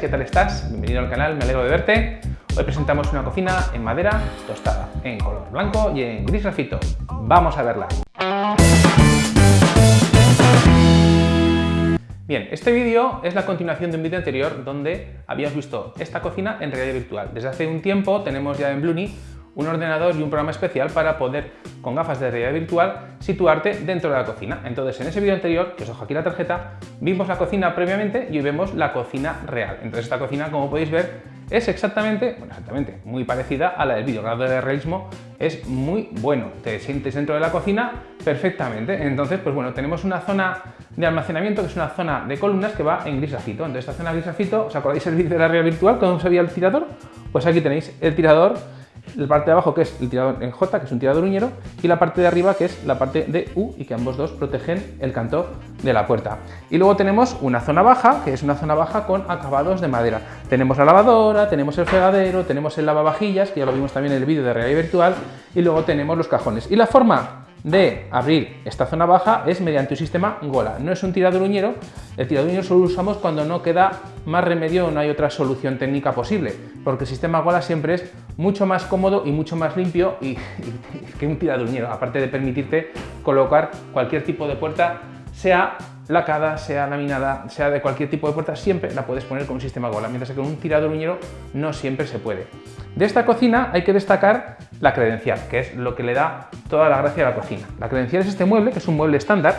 ¿qué tal estás? Bienvenido al canal, me alegro de verte. Hoy presentamos una cocina en madera tostada, en color blanco y en gris grafito. Vamos a verla. Bien, este vídeo es la continuación de un vídeo anterior donde habíamos visto esta cocina en realidad virtual. Desde hace un tiempo tenemos ya en Bluni un ordenador y un programa especial para poder, con gafas de realidad virtual, situarte dentro de la cocina. Entonces, en ese vídeo anterior, que os dejo aquí la tarjeta, vimos la cocina previamente y hoy vemos la cocina real. Entonces, esta cocina, como podéis ver, es exactamente, bueno, exactamente, muy parecida a la del vídeo. El grado de realismo es muy bueno. Te sientes dentro de la cocina perfectamente. Entonces, pues bueno, tenemos una zona de almacenamiento que es una zona de columnas que va en gris grafito. Entonces, esta zona grafito, ¿os acordáis el vídeo de la realidad virtual? ¿Cómo se veía el tirador? Pues aquí tenéis el tirador la parte de abajo que es el tirador en J, que es un tirador uñero, y la parte de arriba que es la parte de U y que ambos dos protegen el canto de la puerta. Y luego tenemos una zona baja, que es una zona baja con acabados de madera. Tenemos la lavadora, tenemos el fregadero, tenemos el lavavajillas, que ya lo vimos también en el vídeo de realidad virtual, y luego tenemos los cajones. Y la forma de abrir esta zona baja es mediante un sistema Gola. No es un tirador uñero, el tirador uñero solo lo usamos cuando no queda más remedio o no hay otra solución técnica posible, porque el sistema Gola siempre es mucho más cómodo y mucho más limpio y, que un tirador uñero, aparte de permitirte colocar cualquier tipo de puerta, sea lacada, sea laminada, sea de cualquier tipo de puerta, siempre la puedes poner con un sistema Gola, mientras que con un tirador uñero no siempre se puede. De esta cocina hay que destacar la credencial, que es lo que le da toda la gracia a la cocina. La credencial es este mueble, que es un mueble estándar,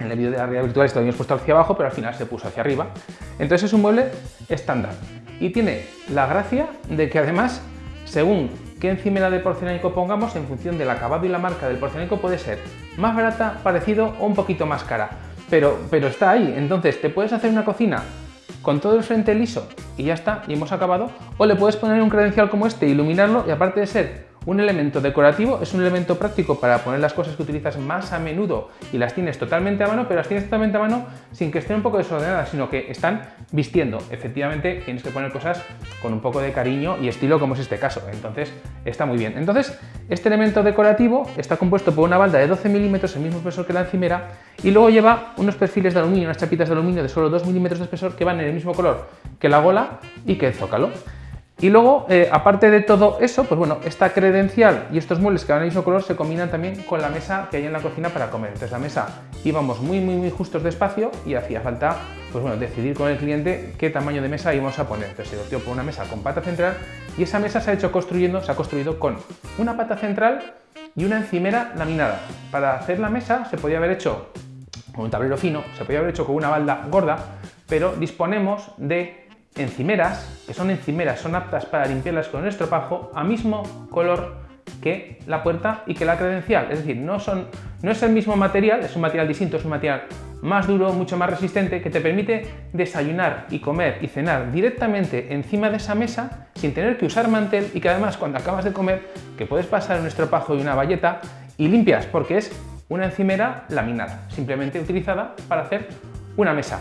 en el vídeo de la realidad virtual esto lo habíamos puesto hacia abajo, pero al final se puso hacia arriba. Entonces es un mueble estándar y tiene la gracia de que además, según qué encimera de porcelánico pongamos, en función del acabado y la marca del porcelánico puede ser más barata, parecido o un poquito más cara. Pero, pero está ahí, entonces te puedes hacer una cocina con todo el frente liso y ya está, y hemos acabado, o le puedes poner un credencial como este, iluminarlo y aparte de ser un elemento decorativo es un elemento práctico para poner las cosas que utilizas más a menudo y las tienes totalmente a mano, pero las tienes totalmente a mano sin que estén un poco desordenadas, sino que están vistiendo. Efectivamente, tienes que poner cosas con un poco de cariño y estilo, como es este caso. Entonces, está muy bien. Entonces, este elemento decorativo está compuesto por una balda de 12 milímetros, el mismo espesor que la encimera, y luego lleva unos perfiles de aluminio, unas chapitas de aluminio de solo 2 milímetros de espesor que van en el mismo color que la gola y que el zócalo. Y luego, eh, aparte de todo eso, pues bueno, esta credencial y estos muebles que van el mismo color se combinan también con la mesa que hay en la cocina para comer. Entonces la mesa íbamos muy, muy, muy justos de espacio y hacía falta, pues bueno, decidir con el cliente qué tamaño de mesa íbamos a poner. Entonces se optó por una mesa con pata central y esa mesa se ha hecho construyendo, se ha construido con una pata central y una encimera laminada. Para hacer la mesa se podía haber hecho con un tablero fino, se podía haber hecho con una balda gorda, pero disponemos de encimeras, que son encimeras, son aptas para limpiarlas con el estropajo a mismo color que la puerta y que la credencial. Es decir, no, son, no es el mismo material, es un material distinto, es un material más duro, mucho más resistente, que te permite desayunar y comer y cenar directamente encima de esa mesa sin tener que usar mantel y que además cuando acabas de comer, que puedes pasar un estropajo y una valleta y limpias, porque es una encimera laminada, simplemente utilizada para hacer una mesa.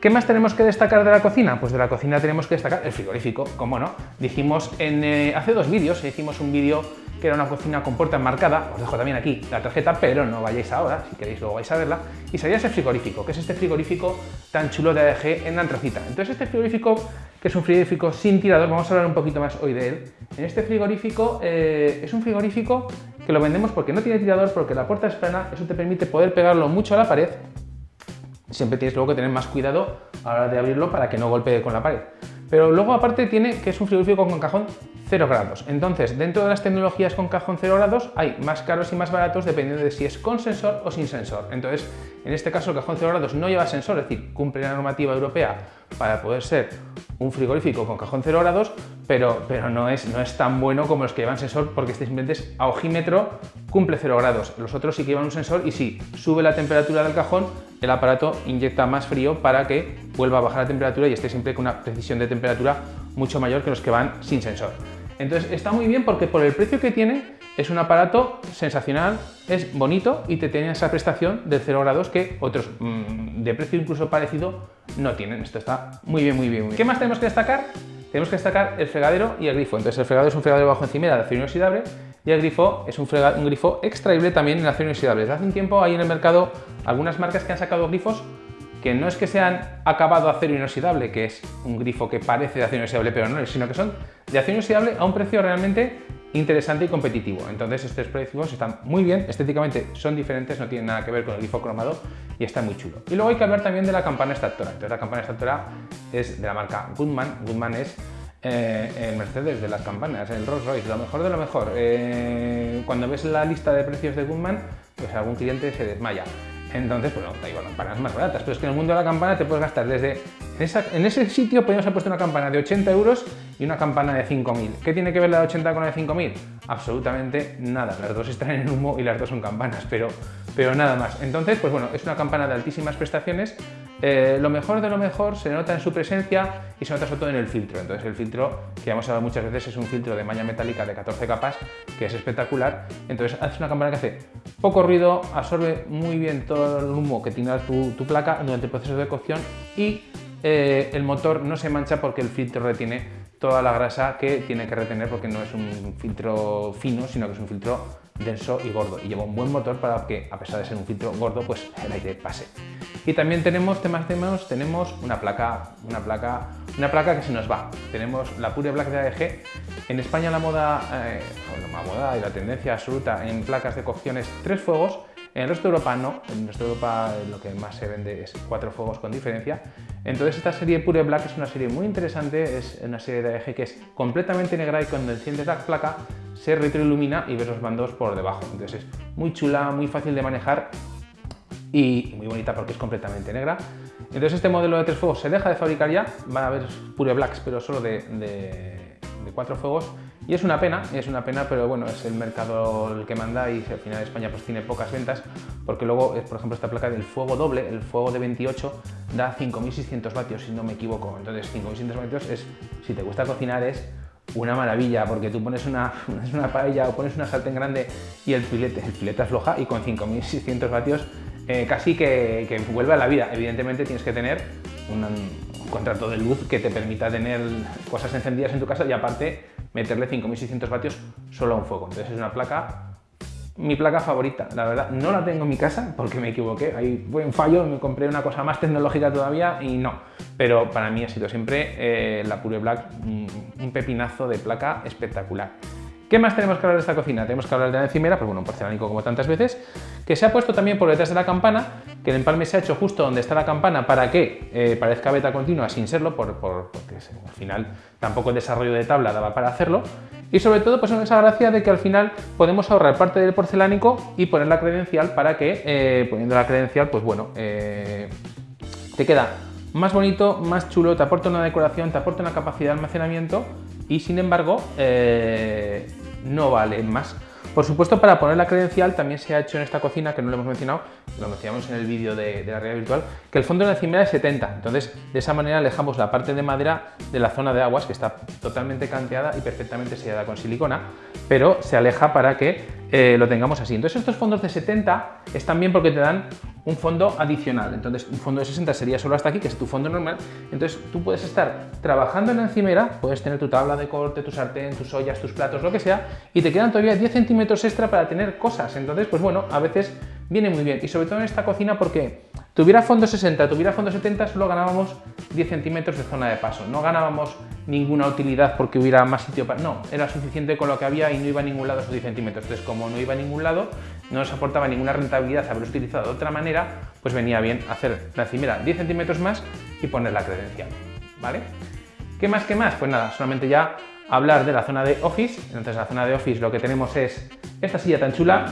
¿Qué más tenemos que destacar de la cocina? Pues de la cocina tenemos que destacar el frigorífico, como no. Dijimos en, eh, hace dos vídeos, hicimos un vídeo que era una cocina con puerta enmarcada, os dejo también aquí la tarjeta, pero no vayáis ahora, si queréis luego vais a verla, y salía ese frigorífico, que es este frigorífico tan chulo de ADG en la antracita. Entonces este frigorífico, que es un frigorífico sin tirador, vamos a hablar un poquito más hoy de él. En este frigorífico eh, es un frigorífico que lo vendemos porque no tiene tirador, porque la puerta es plana, eso te permite poder pegarlo mucho a la pared siempre tienes luego que tener más cuidado a la hora de abrirlo para que no golpee con la pared. Pero luego aparte tiene que es un frigorífico con cajón 0 grados. Entonces, dentro de las tecnologías con cajón 0 grados hay más caros y más baratos dependiendo de si es con sensor o sin sensor. Entonces, en este caso el cajón 0 grados no lleva sensor, es decir, cumple la normativa europea para poder ser un frigorífico con cajón 0 grados, pero, pero no, es, no es tan bueno como los que llevan sensor porque este simplemente es a ojímetro, cumple 0 grados. Los otros sí que llevan un sensor y si sube la temperatura del cajón, el aparato inyecta más frío para que vuelva a bajar la temperatura y esté siempre con una precisión de temperatura mucho mayor que los que van sin sensor. Entonces está muy bien porque por el precio que tiene es un aparato sensacional, es bonito y te tiene esa prestación de 0 grados que otros mm, de precio incluso parecido no tienen. Esto está muy bien, muy bien, muy bien. ¿Qué más tenemos que destacar? Tenemos que destacar el fregadero y el grifo. Entonces el fregadero es un fregadero bajo encimera de acero inoxidable y el grifo es un, grifo extraíble también en acero inoxidable. Hace un tiempo hay en el mercado algunas marcas que han sacado grifos que no es que sean acabado acero inoxidable, que es un grifo que parece de acero inoxidable pero no es, sino que son de acero inoxidable a un precio realmente interesante y competitivo. Entonces estos precios están muy bien, estéticamente son diferentes, no tienen nada que ver con el grifo cromado y está muy chulo. Y luego hay que hablar también de la campana extractora. Entonces la campana extractora es de la marca Goodman. Goodman es eh, el Mercedes de las campanas, el Rolls Royce, lo mejor de lo mejor. Eh, cuando ves la lista de precios de Goodman, pues algún cliente se desmaya. Entonces, bueno, hay campanas más baratas, pero es que en el mundo de la campana te puedes gastar desde... En, ese sitio podríamos haber puesto una campana de 80 euros y una campana de 5.000. ¿Qué tiene que ver la de 80 con la de 5.000? Absolutamente nada. Las dos están en humo y las dos son campanas, pero, pero nada más. Entonces, pues bueno, es una campana de altísimas prestaciones. Eh, lo mejor de lo mejor se nota en su presencia y se nota sobre todo en el filtro. Entonces el filtro, que ya hemos hablado muchas veces, es un filtro de malla metálica de 14 capas, que es espectacular. Entonces hace una campana que hace poco ruido, absorbe muy bien todo el humo que tiene tu, tu placa durante el proceso de cocción y eh, el motor no se mancha porque el filtro retiene toda la grasa que tiene que retener porque no es un filtro fino, sino que es un filtro denso y gordo y lleva un buen motor para que, a pesar de ser un filtro gordo, pues el aire pase. Y también tenemos temas temas, tenemos una placa, una placa, una placa que se nos va. Tenemos la Pure Black de AEG. En España la moda, eh, la moda y la tendencia absoluta en placas de cocción es tres fuegos. En el resto de Europa no, en el resto de Europa lo que más se vende es cuatro fuegos con diferencia. Entonces esta serie Pure Black es una serie muy interesante, es una serie de AEG que es completamente negra y cuando enciendes la placa se retroilumina y ves los mandos por debajo. Entonces es muy chula, muy fácil de manejar y muy bonita porque es completamente negra. Entonces este modelo de tres fuegos se deja de fabricar ya, van a haber Pure Blacks pero solo de, de, cuatro fuegos y es una pena, es una pena, pero bueno, es el mercado el que manda y al final España pues tiene pocas ventas porque luego, por ejemplo, esta placa del fuego doble, el fuego de 28, da 5600 vatios si no me equivoco. Entonces 5600 vatios es, si te gusta cocinar, es una maravilla porque tú pones una, una paella o pones una sartén grande y el filete, el filete afloja y con 5600 vatios eh, casi que, vuelve a la vida. Evidentemente tienes que tener un, contrato de luz que te permita tener cosas encendidas en tu casa y aparte meterle 5600 vatios solo a un fuego. Entonces es una placa, mi placa favorita, la verdad. No la tengo en mi casa porque me equivoqué, ahí fue un fallo, me compré una cosa más tecnológica todavía y no. Pero para mí ha sido siempre eh, la Pure Black un pepinazo de placa espectacular. ¿Qué más tenemos que hablar de esta cocina? Tenemos que hablar de la encimera, pues bueno, un porcelánico como tantas veces, que se ha puesto también por detrás de la campana, que el empalme se ha hecho justo donde está la campana para que eh, parezca beta continua sin serlo, por, porque al final tampoco el desarrollo de tabla daba para hacerlo, y sobre todo pues esa gracia de que al final podemos ahorrar parte del porcelánico y poner la credencial para que, eh, poniendo la credencial, pues bueno, eh, te queda más bonito, más chulo, te aporta una decoración, te aporta una capacidad de almacenamiento y sin embargo no vale más. Por supuesto, para poner la credencial también se ha hecho en esta cocina, que no lo hemos mencionado, lo mencionamos en el vídeo de, la realidad virtual, que el fondo de la encimera es 70. Entonces, de esa manera alejamos la parte de madera de la zona de aguas, que está totalmente canteada y perfectamente sellada con silicona, pero se aleja para que eh, lo tengamos así. Entonces, estos fondos de 70 están bien porque te dan un fondo adicional. Entonces, un fondo de 60 sería solo hasta aquí, que es tu fondo normal. Entonces, tú puedes estar trabajando en la encimera, puedes tener tu tabla de corte, tu sartén, tus ollas, tus platos, lo que sea, y te quedan todavía 10 centímetros extra para tener cosas. Entonces, pues bueno, a veces viene muy bien. Y sobre todo en esta cocina porque tuviera fondo 60, tuviera fondo 70, solo ganábamos 10 centímetros de zona de paso. No ganábamos ninguna utilidad porque hubiera más sitio para... No, era suficiente con lo que había y no iba a ningún lado esos 10 centímetros. Entonces, como no iba a ningún lado, no nos aportaba ninguna rentabilidad haberlo utilizado de otra manera, pues venía bien hacer la encimera 10 centímetros más y poner la credencial, ¿vale? ¿Qué más, qué más? Pues nada, solamente ya hablar de la zona de Office. Entonces, en la zona de Office lo que tenemos es esta silla tan chula.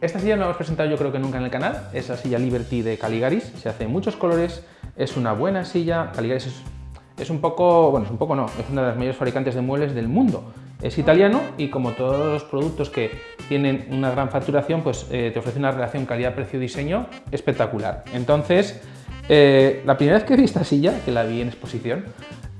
Esta silla no la hemos presentado yo creo que nunca en el canal, es la silla Liberty de Caligaris, se hace en muchos colores, es una buena silla, Caligaris es, un poco, bueno, es un poco no, es una de las mayores fabricantes de muebles del mundo. Es italiano y como todos los productos que tienen una gran facturación, pues eh, te ofrece una relación calidad-precio-diseño espectacular. Entonces, eh, la primera vez que vi esta silla, que la vi en exposición,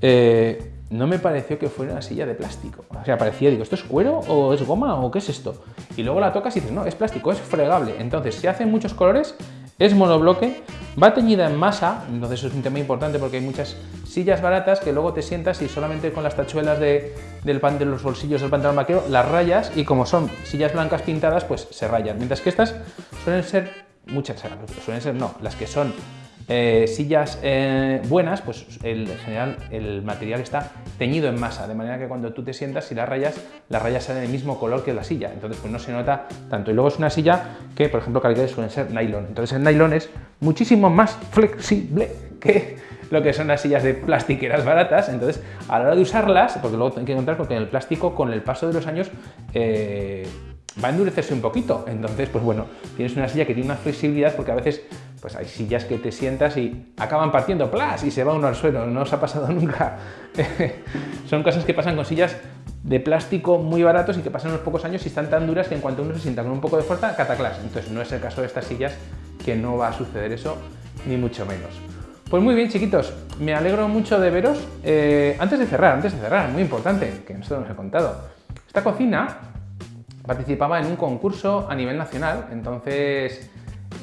eh, no me pareció que fuera una silla de plástico. O sea, parecía, digo, ¿esto es cuero o es goma o qué es esto? Y luego la tocas y dices, no, es plástico, es fregable. Entonces, se hace en muchos colores, es monobloque, va teñida en masa, entonces es un tema importante porque hay muchas sillas baratas que luego te sientas y solamente con las tachuelas de, del pan, de los bolsillos del pantalón vaquero las rayas y como son sillas blancas pintadas, pues se rayan. Mientras que estas suelen ser muchas, suelen ser no, las que son eh, sillas eh, buenas, pues en general el material está teñido en masa, de manera que cuando tú te sientas y las rayas, las rayas salen del mismo color que la silla, entonces pues no se nota tanto. Y luego es una silla que, por ejemplo, calidades suelen ser nylon, entonces el nylon es muchísimo más flexible que lo que son las sillas de plastiqueras baratas, entonces a la hora de usarlas, porque luego hay que encontrar porque el plástico con el paso de los años eh, va a endurecerse un poquito, entonces pues bueno, tienes una silla que tiene una flexibilidad porque a veces pues hay sillas que te sientas y acaban partiendo plas y se va uno al suelo, no os ha pasado nunca. Son cosas que pasan con sillas de plástico muy baratos y que pasan unos pocos años y están tan duras que en cuanto uno se sienta con un poco de fuerza, cataclas. Entonces no es el caso de estas sillas que no va a suceder eso, ni mucho menos. Pues muy bien, chiquitos, me alegro mucho de veros. Eh, antes de cerrar, antes de cerrar, muy importante, que esto nos he contado. Esta cocina participaba en un concurso a nivel nacional, entonces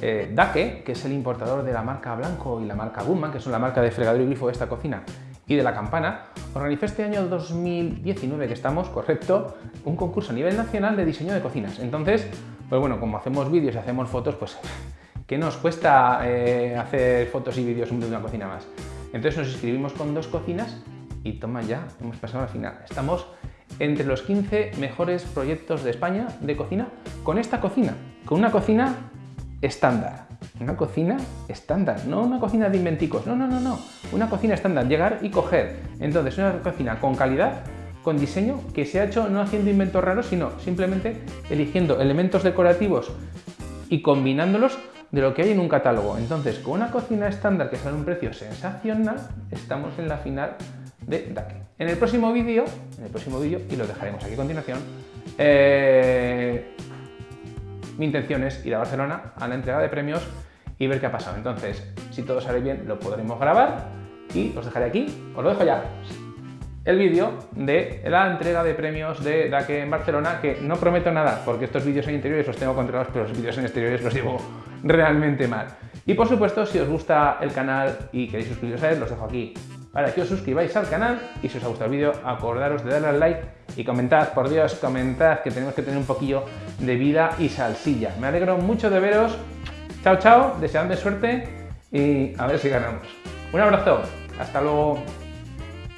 eh, Dake, que es el importador de la marca Blanco y la marca Gumman, que son la marca de fregadero y grifo de esta cocina, y de la campana, organizó este año 2019, que estamos, correcto, un concurso a nivel nacional de diseño de cocinas. Entonces, pues bueno, como hacemos vídeos y hacemos fotos, pues ¿qué nos cuesta eh, hacer fotos y vídeos de una cocina más? Entonces nos inscribimos con dos cocinas y toma ya, hemos pasado a la final. Estamos entre los 15 mejores proyectos de España de cocina con esta cocina, con una cocina estándar. Una cocina estándar, no una cocina de inventicos, no, no, no, no, una cocina estándar, llegar y coger. Entonces, una cocina con calidad, con diseño, que se ha hecho no haciendo inventos raros, sino simplemente eligiendo elementos decorativos y combinándolos de lo que hay en un catálogo. Entonces, con una cocina estándar que sale un precio sensacional, estamos en la final de DAC. En el próximo vídeo, en el próximo vídeo, y lo dejaremos aquí a continuación, eh, mi intención es ir a Barcelona a la entrega de premios y ver qué ha pasado. Entonces, si todo sale bien, lo podremos grabar y os dejaré aquí, os lo dejo ya, el vídeo de la entrega de premios de DAC en Barcelona, que no prometo nada, porque estos vídeos en interiores los tengo controlados, pero los vídeos en exteriores los llevo realmente mal. Y por supuesto, si os gusta el canal y queréis suscribiros a él, los dejo aquí para que os suscribáis al canal y si os ha gustado el vídeo, acordaros de darle al like y comentad, por Dios, comentad que tenemos que tener un poquillo de vida y salsilla. Me alegro mucho de veros. Chao, chao, deseadme suerte y a ver si ganamos. Un abrazo, hasta luego.